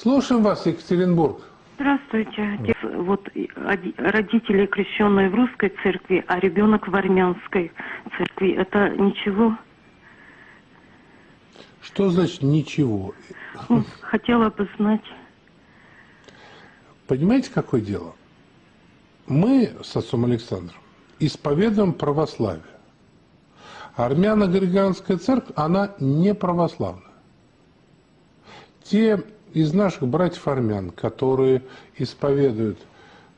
Слушаем вас, Екатеринбург. Здравствуйте. Вот оди- родители крещенные в русской церкви, а ребенок в армянской церкви. Это ничего? Что значит ничего? Ну, хотела бы знать. Понимаете, какое дело? Мы с отцом Александром исповедуем православие. Армяно-григорианская церковь, она не православная. Те из наших братьев армян, которые исповедуют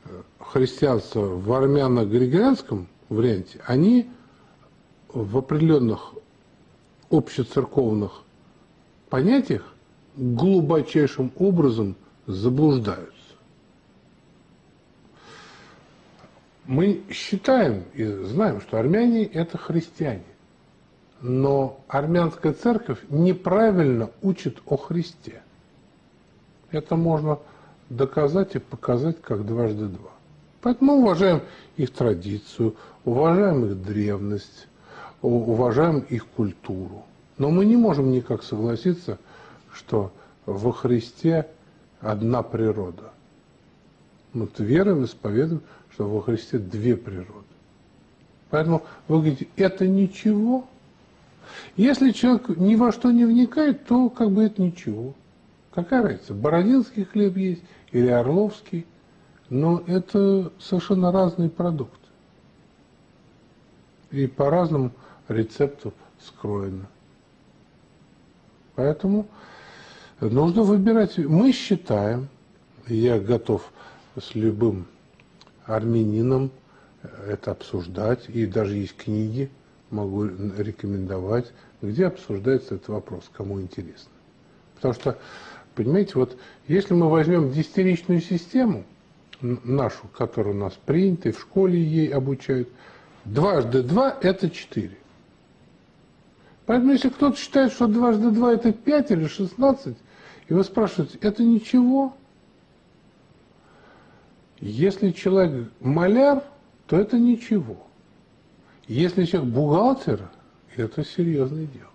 э, христианство в армяно-григорианском варианте, они в определенных общецерковных понятиях глубочайшим образом заблуждаются. Мы считаем и знаем, что армяне – это христиане. Но армянская церковь неправильно учит о Христе. Это можно доказать и показать как дважды два. Поэтому уважаем их традицию, уважаем их древность, уважаем их культуру. Но мы не можем никак согласиться, что во Христе одна природа. Мы веруем, исповедуем, что во Христе две природы. Поэтому вы говорите, это ничего. Если человек ни во что не вникает, то как бы это ничего. Какая разница, бородинский хлеб есть или орловский, но это совершенно разные продукты. И по разному рецепту скроено. Поэтому нужно выбирать. Мы считаем, я готов с любым армянином это обсуждать, и даже есть книги, могу рекомендовать, где обсуждается этот вопрос, кому интересно. Потому что, понимаете, вот если мы возьмем десятиричную систему, нашу, которая у нас принята, и в школе ей обучают, дважды два – это четыре. Поэтому если кто-то считает, что дважды два – это пять или шестнадцать, и вы спрашиваете, это ничего? Если человек маляр, то это ничего. Если человек бухгалтер, это серьезное дело.